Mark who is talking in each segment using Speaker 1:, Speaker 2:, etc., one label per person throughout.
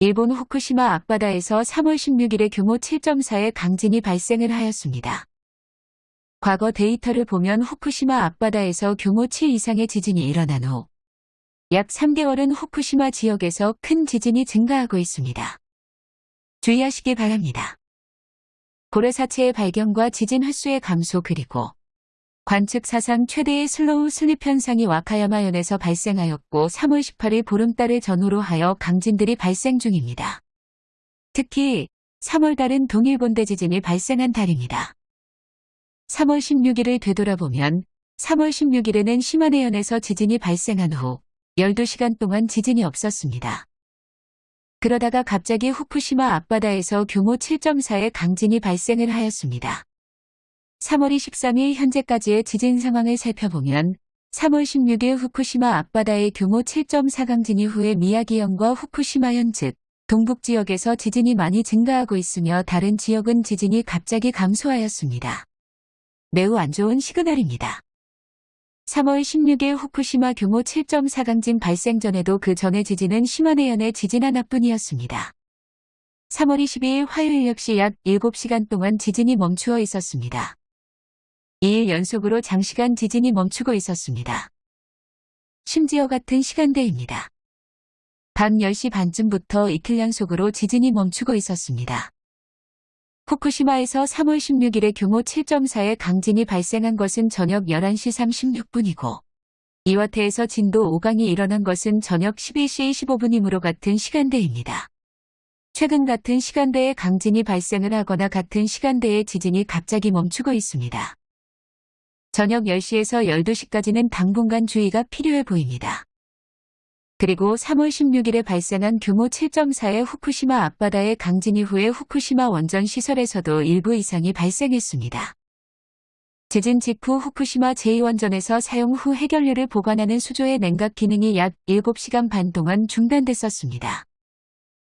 Speaker 1: 일본 후쿠시마 앞바다에서 3월 16일에 규모 7.4의 강진이 발생을 하였습니다. 과거 데이터를 보면 후쿠시마 앞바다에서 규모 7 이상의 지진이 일어난 후 약 3개월은 후쿠시마 지역에서 큰 지진이 증가하고 있습니다. 주의하시기 바랍니다. 고래사체의 발견과 지진 횟수의 감소 그리고 관측 사상 최대의 slow slip 현상이 와카야마현에서 발생하였고 3월 18일 보름달을 전후로 하여 강진들이 발생 중입니다. 특히 3월 달은 동일본대 지진이 발생한 달입니다. 3월 16일을 되돌아보면 3월 16일에는 시마네현에서 지진이 발생한 후 12시간 동안 지진이 없었습니다. 그러다가 갑자기 후쿠시마 앞바다에서 규모 7.4의 강진이 발생을 하였습니다. 3월 23일 현재까지의 지진 상황을 살펴보면 3월 16일 후쿠시마 앞바다의 규모 7.4 강진 이후에 미야기현과 후쿠시마현 즉 동북 지역에서 지진이 많이 증가하고 있으며 다른 지역은 지진이 갑자기 감소하였습니다. 매우 안 좋은 시그널입니다. 3월 16일 후쿠시마 규모 7.4 강진 발생 전에도 그 전의 지진은 시마네현의 지진 하나뿐이었습니다. 3월 22일 화요일 역시 약 7시간 동안 지진이 멈추어 있었습니다. 2일 연속으로 장시간 지진이 멈추고 있었습니다. 심지어 같은 시간대입니다. 밤 10시 반쯤부터 이틀 연속으로 지진이 멈추고 있었습니다. 후쿠시마에서 3월 16일에 규모 7.4의 강진이 발생한 것은 저녁 11시 36분이고 이와테에서 진도 5강이 일어난 것은 저녁 11시 25분이므로 같은 시간대입니다. 최근 같은 시간대에 강진이 발생을 하거나 같은 시간대에 지진이 갑자기 멈추고 있습니다. 저녁 10시에서 12시까지는 당분간 주의가 필요해 보입니다. 그리고 3월 16일에 발생한 규모 7.4의 후쿠시마 앞바다의 강진 이후에 후쿠시마 원전 시설에서도 일부 이상이 발생했습니다. 지진 직후 후쿠시마 제2원전에서 사용 후 해결료를 보관하는 수조의 냉각 기능이 약 7시간 반 동안 중단됐었습니다.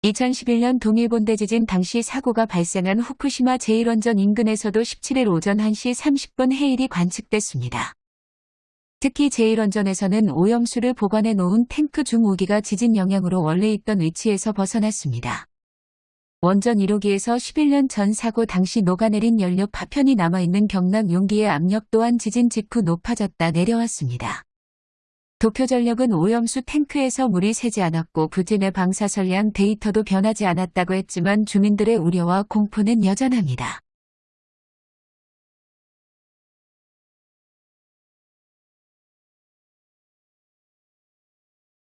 Speaker 1: 2011년 동일본 대 지진 당시 사고가 발생한 후쿠시마 제1원전 인근에서도 17일 오전 1시 30분 해일이 관측됐습니다. 특히 제1원전에서는 오염수를 보관해 놓은 탱크 중 5기가 지진 영향으로 원래 있던 위치에서 벗어났습니다. 원전 1호기에서 11년 전 사고 당시 녹아내린 연료 파편이 남아있는 경락 용기의 압력 또한 지진 직후 높아졌다 내려왔습니다. 도쿄전력은 오염수 탱크에서 물이 새지 않았고 부진의 방사선량 데이터도 변하지 않았다고 했지만 주민들의 우려와 공포는 여전합니다.